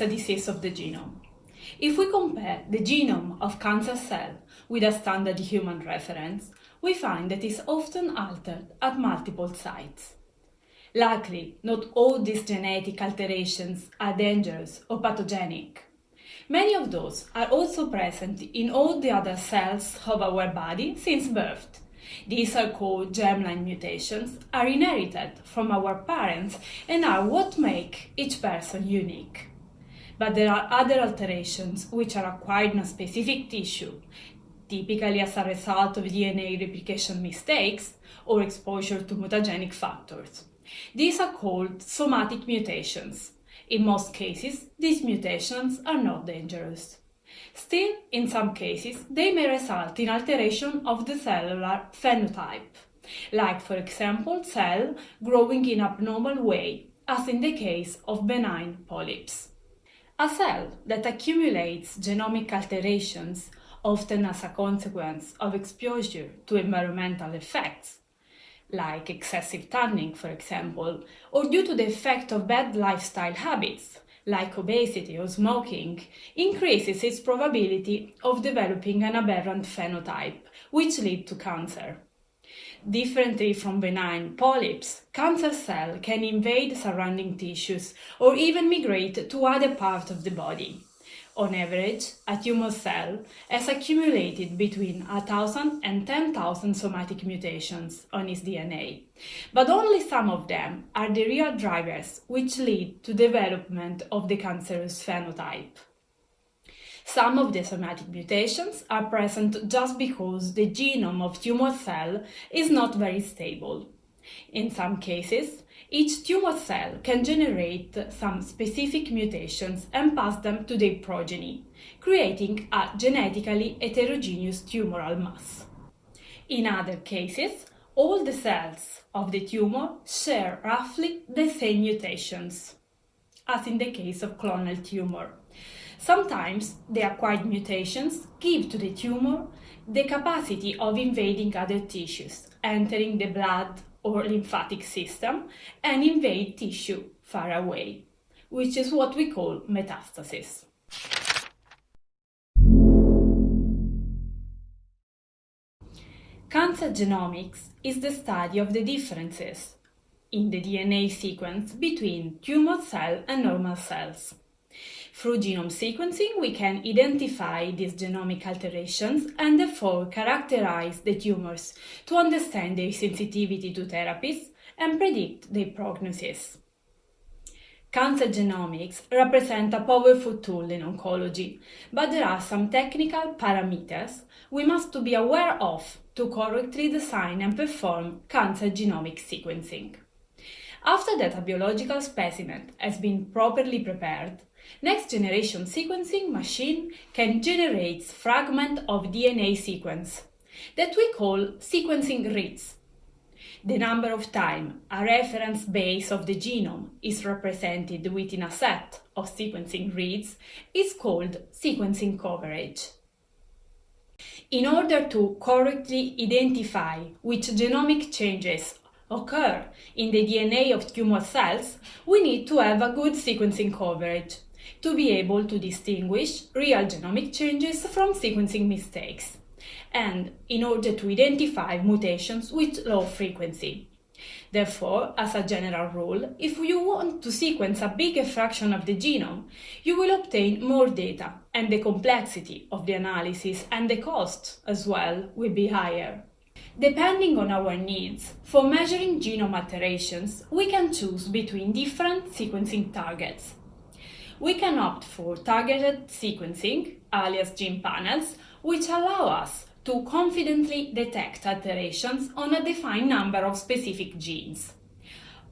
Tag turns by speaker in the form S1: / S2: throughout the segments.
S1: a disease of the genome. If we compare the genome of cancer cell with a standard human reference, we find that it's often altered at multiple sites. Luckily, not all these genetic alterations are dangerous or pathogenic. Many of those are also present in all the other cells of our body since birth. These are called germline mutations, are inherited from our parents and are what make each person unique. But there are other alterations which are acquired in a specific tissue, typically as a result of DNA replication mistakes or exposure to mutagenic factors. These are called somatic mutations. In most cases, these mutations are not dangerous. Still, in some cases, they may result in alteration of the cellular phenotype, like for example cell growing in abnormal way, as in the case of benign polyps. A cell that accumulates genomic alterations, often as a consequence of exposure to environmental effects, like excessive tanning, for example, or due to the effect of bad lifestyle habits, like obesity or smoking, increases its probability of developing an aberrant phenotype, which lead to cancer. Differently from benign polyps, cancer cell can invade surrounding tissues or even migrate to other parts of the body. On average, a tumor cell has accumulated between 1,000 and 10,000 somatic mutations on its DNA, but only some of them are the real drivers which lead to development of the cancerous phenotype. Some of the somatic mutations are present just because the genome of tumor cell is not very stable. In some cases, each tumor cell can generate some specific mutations and pass them to their progeny, creating a genetically heterogeneous tumoral mass. In other cases, all the cells of the tumor share roughly the same mutations, as in the case of clonal tumor. Sometimes the acquired mutations give to the tumor the capacity of invading other tissues, entering the blood or lymphatic system and invade tissue far away, which is what we call metastasis. Cancer genomics is the study of the differences in the DNA sequence between tumor cell and normal cells. Through genome sequencing, we can identify these genomic alterations and therefore characterize the tumors to understand their sensitivity to therapies and predict their prognosis. Cancer genomics represent a powerful tool in oncology, but there are some technical parameters we must be aware of to correctly design and perform cancer genomic sequencing. After that a biological specimen has been properly prepared, Next generation sequencing machine can generate fragment of DNA sequence that we call sequencing reads. The number of time a reference base of the genome is represented within a set of sequencing reads is called sequencing coverage. In order to correctly identify which genomic changes occur in the DNA of tumor cells, we need to have a good sequencing coverage to be able to distinguish real genomic changes from sequencing mistakes, and in order to identify mutations with low frequency. Therefore, as a general rule, if you want to sequence a bigger fraction of the genome, you will obtain more data, and the complexity of the analysis and the cost as well will be higher. Depending on our needs, for measuring genome alterations, we can choose between different sequencing targets we can opt for targeted sequencing, alias gene panels, which allow us to confidently detect alterations on a defined number of specific genes.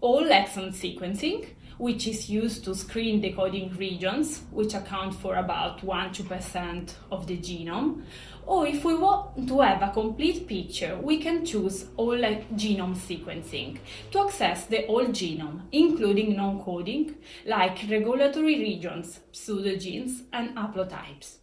S1: Whole exome sequencing, which is used to screen the coding regions, which account for about 1-2% of the genome, or if we want to have a complete picture, we can choose whole genome sequencing to access the whole genome, including non-coding, like regulatory regions, pseudogenes, and haplotypes.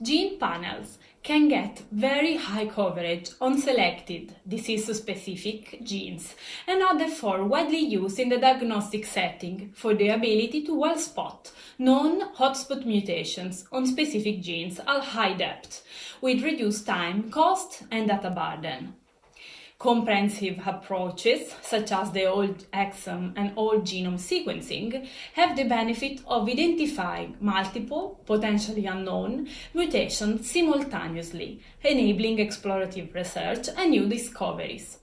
S1: Gene panels can get very high coverage on selected disease-specific genes and are therefore widely used in the diagnostic setting for the ability to well spot known hotspot mutations on specific genes at high depth, with reduced time, cost and data burden. Comprehensive approaches, such as the whole exome and whole genome sequencing, have the benefit of identifying multiple, potentially unknown, mutations simultaneously, enabling explorative research and new discoveries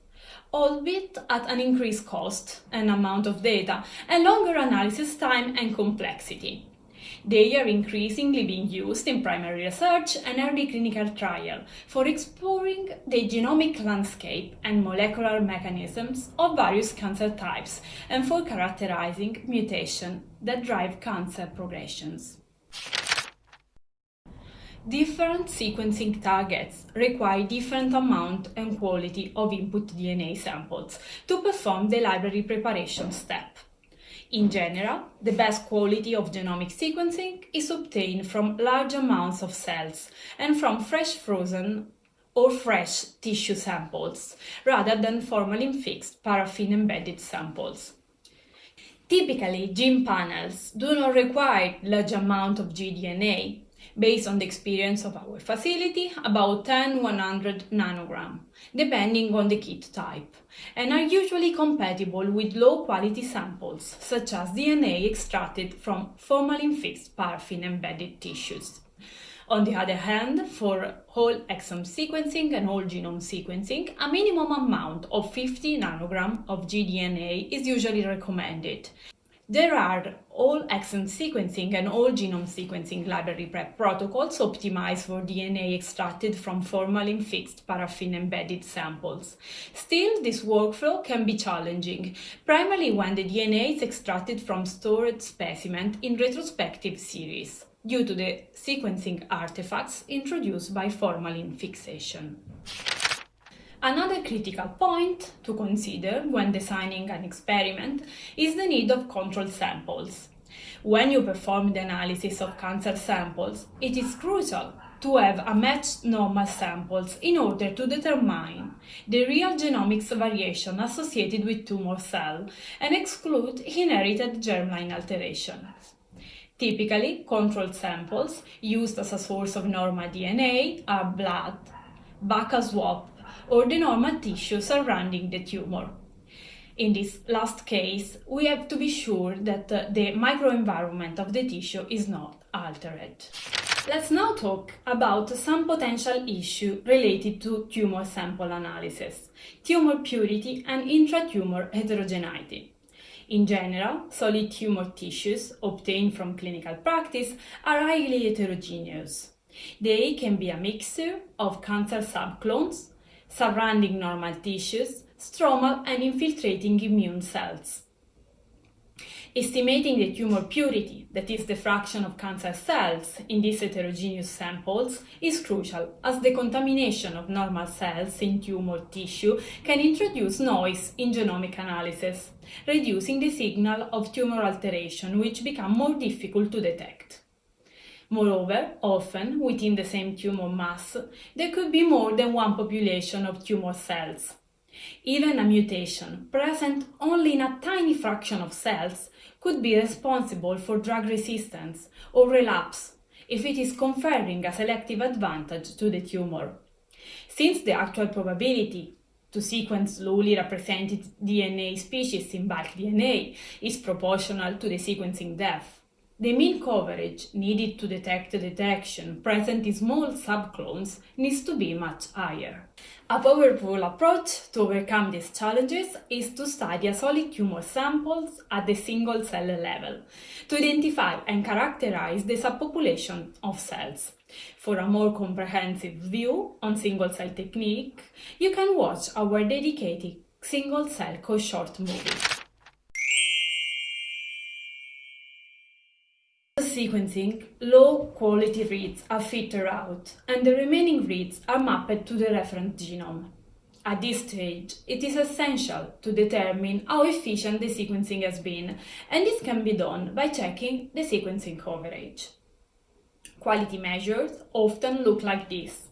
S1: albeit at an increased cost and amount of data and longer analysis time and complexity. They are increasingly being used in primary research and early clinical trial for exploring the genomic landscape and molecular mechanisms of various cancer types and for characterizing mutations that drive cancer progressions. Different sequencing targets require different amount and quality of input DNA samples to perform the library preparation step. In general, the best quality of genomic sequencing is obtained from large amounts of cells and from fresh frozen or fresh tissue samples, rather than formalin-fixed paraffin-embedded samples. Typically, gene panels do not require large amount of gDNA, based on the experience of our facility, about 10-100 nanogram, depending on the kit type, and are usually compatible with low-quality samples, such as DNA extracted from formalin-fixed paraffin-embedded tissues. On the other hand, for whole exome sequencing and whole genome sequencing, a minimum amount of 50 nanogram of gDNA is usually recommended, there are whole exome sequencing and whole genome sequencing library prep protocols optimized for DNA extracted from formalin-fixed paraffin-embedded samples. Still, this workflow can be challenging, primarily when the DNA is extracted from stored specimens in retrospective series, due to the sequencing artifacts introduced by formalin fixation. Another critical point to consider when designing an experiment is the need of control samples. When you perform the analysis of cancer samples, it is crucial to have a matched normal samples in order to determine the real genomics variation associated with tumor cell and exclude inherited germline alterations. Typically, controlled samples used as a source of normal DNA are blood, buccal swab, or the normal tissue surrounding the tumor. In this last case, we have to be sure that uh, the microenvironment of the tissue is not altered. Let's now talk about some potential issue related to tumor sample analysis, tumor purity and intratumor heterogeneity. In general, solid tumor tissues obtained from clinical practice are highly heterogeneous. They can be a mixture of cancer subclones, surrounding normal tissues, stromal and infiltrating immune cells. Estimating the tumor purity, that is the fraction of cancer cells in these heterogeneous samples, is crucial as the contamination of normal cells in tumor tissue can introduce noise in genomic analysis, reducing the signal of tumor alteration which become more difficult to detect. Moreover, often within the same tumor mass, there could be more than one population of tumor cells. Even a mutation present only in a tiny fraction of cells could be responsible for drug resistance or relapse if it is conferring a selective advantage to the tumor. Since the actual probability to sequence lowly represented DNA species in bulk DNA is proportional to the sequencing depth, the mean coverage needed to detect the detection present in small subclones needs to be much higher. A powerful approach to overcome these challenges is to study a solid tumor samples at the single cell level to identify and characterize the subpopulation of cells. For a more comprehensive view on single cell technique, you can watch our dedicated single cell co-short movie. Sequencing, low-quality reads are filtered out, and the remaining reads are mapped to the reference genome. At this stage, it is essential to determine how efficient the sequencing has been, and this can be done by checking the sequencing coverage. Quality measures often look like this.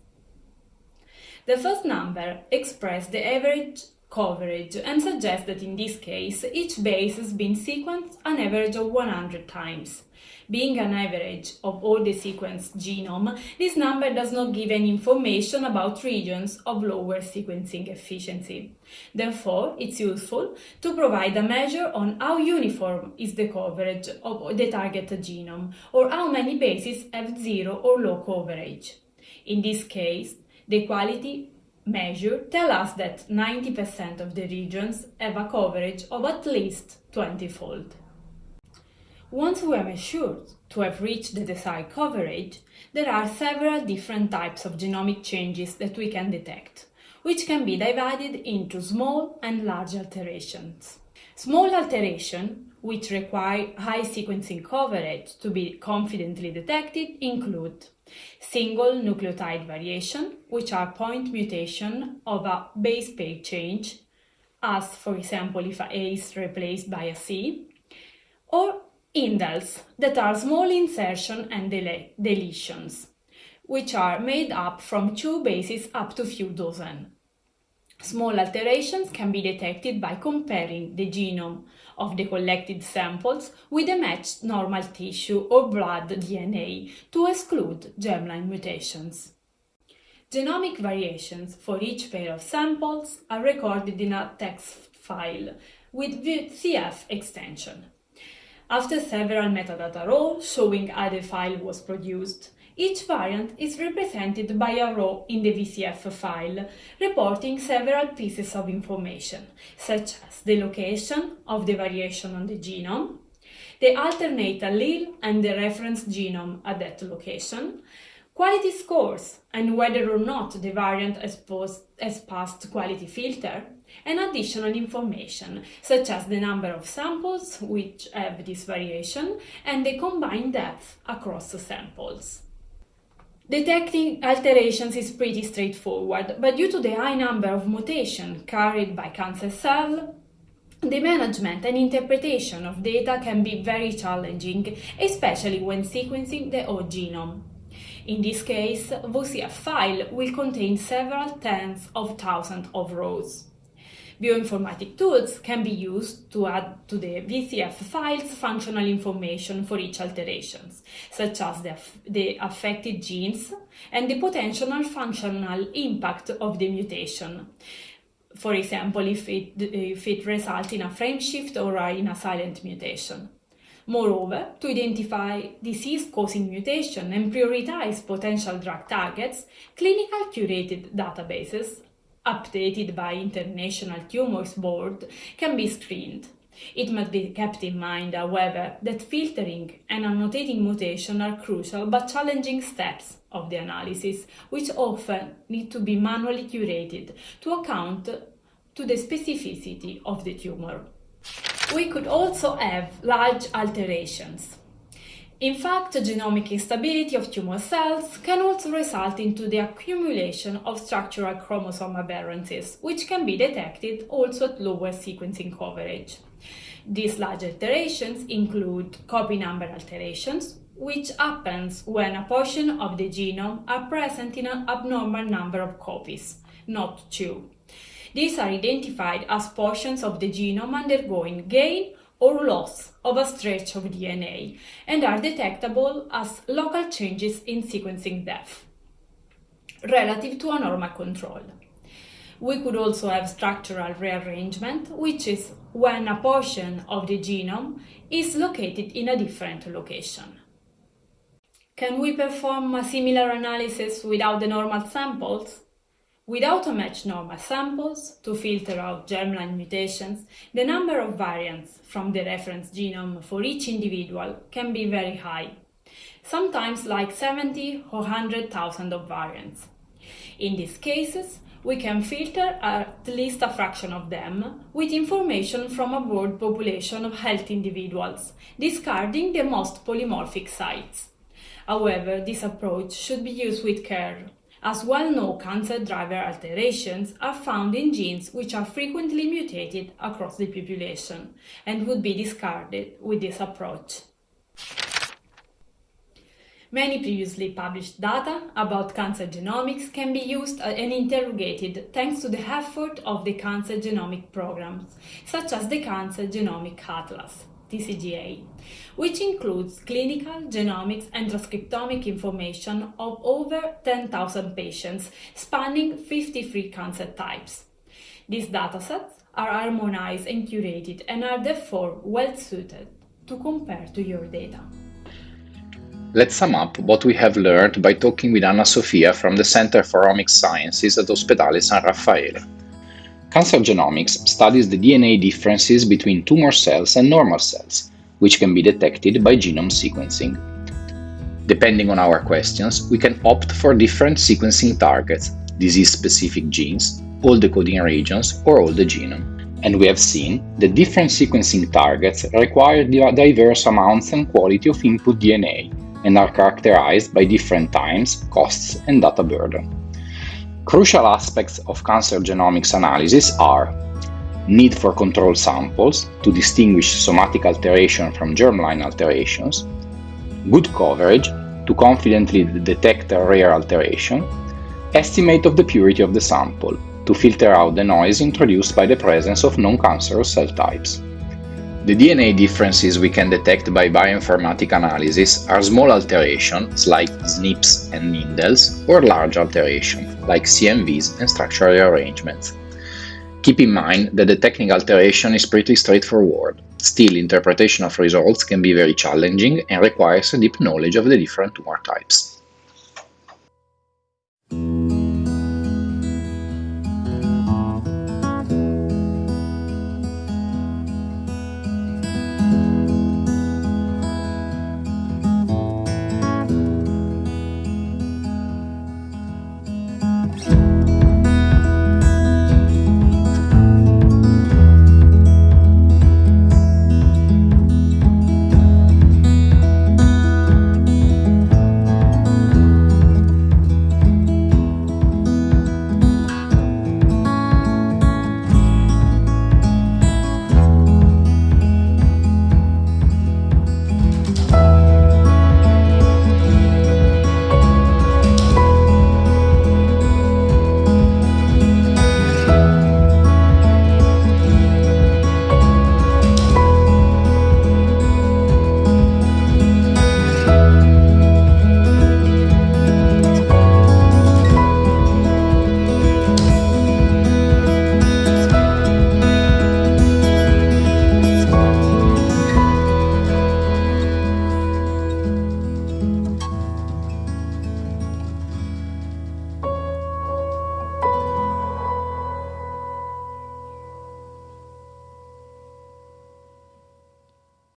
S1: The first number expresses the average coverage and suggests that in this case each base has been sequenced an average of 100 times. Being an average of all the sequenced genome, this number does not give any information about regions of lower sequencing efficiency. Therefore, it's useful to provide a measure on how uniform is the coverage of the target genome or how many bases have zero or low coverage. In this case, the quality measure tell us that 90% of the regions have a coverage of at least 20-fold. Once we are assured to have reached the desired coverage, there are several different types of genomic changes that we can detect, which can be divided into small and large alterations. Small alterations, which require high sequencing coverage to be confidently detected, include single nucleotide variation, which are point mutation of a base pair change, as for example if a A is replaced by a C, or indels, that are small insertion and del deletions, which are made up from two bases up to few dozen. Small alterations can be detected by comparing the genome of the collected samples with the matched normal tissue or blood DNA to exclude germline mutations. Genomic variations for each pair of samples are recorded in a text file with VCF extension. After several metadata rows showing how the file was produced, each variant is represented by a row in the VCF file, reporting several pieces of information, such as the location of the variation on the genome, the alternate allele and the reference genome at that location, quality scores and whether or not the variant has, has passed quality filter, and additional information such as the number of samples which have this variation and the combined depth across the samples. Detecting alterations is pretty straightforward, but due to the high number of mutations carried by cancer cells, the management and interpretation of data can be very challenging, especially when sequencing the whole genome. In this case, VCF file will contain several tens of thousands of rows. Bioinformatic tools can be used to add to the VCF files functional information for each alterations, such as the, the affected genes and the potential functional impact of the mutation. For example, if it, if it results in a frame shift or in a silent mutation. Moreover, to identify disease-causing mutation and prioritize potential drug targets, clinical curated databases updated by International Tumors Board can be screened. It must be kept in mind, however, that filtering and annotating mutation are crucial but challenging steps of the analysis, which often need to be manually curated to account to the specificity of the tumor. We could also have large alterations. In fact, genomic instability of tumor cells can also result into the accumulation of structural chromosome aberrances, which can be detected also at lower sequencing coverage. These large alterations include copy number alterations, which happens when a portion of the genome are present in an abnormal number of copies, not two. These are identified as portions of the genome undergoing gain or loss of a stretch of DNA and are detectable as local changes in sequencing depth relative to a normal control. We could also have structural rearrangement, which is when a portion of the genome is located in a different location. Can we perform a similar analysis without the normal samples? Without a matched normal samples to filter out germline mutations, the number of variants from the reference genome for each individual can be very high, sometimes like 70 or 100,000 of variants. In these cases, we can filter at least a fraction of them with information from a broad population of healthy individuals, discarding the most polymorphic sites. However, this approach should be used with care as well-known cancer driver alterations are found in genes which are frequently mutated across the population and would be discarded with this approach. Many previously published data about cancer genomics can be used uh, and interrogated thanks to the effort of the cancer genomic programs, such as the Cancer Genomic Atlas, TCGA, which includes clinical, genomics and transcriptomic information of over 10,000 patients spanning 53 cancer types. These datasets are harmonized and curated and are therefore well suited to compare to your data.
S2: Let's sum up what we have learned by talking with Anna Sofia from the Center for Omics Sciences at Ospedale San Raffaele. Cancer genomics studies the DNA differences between tumor cells and normal cells, which can be detected by genome sequencing. Depending on our questions, we can opt for different sequencing targets, disease-specific genes, all the coding regions, or all the genome. And we have seen that different sequencing targets require diverse amounts and quality of input DNA, and are characterized by different times, costs, and data burden. Crucial aspects of cancer genomics analysis are need for control samples to distinguish somatic alteration from germline alterations, good coverage to confidently detect a rare alteration, estimate of the purity of the sample to filter out the noise introduced by the presence of non-cancerous cell types. The DNA differences we can detect by bioinformatic analysis are small alterations like SNPs and indels or large alterations like CNVs and structural rearrangements. Keep in mind that the technical alteration is pretty straightforward. Still, interpretation of results can be very challenging and requires a deep knowledge of the different tumor types.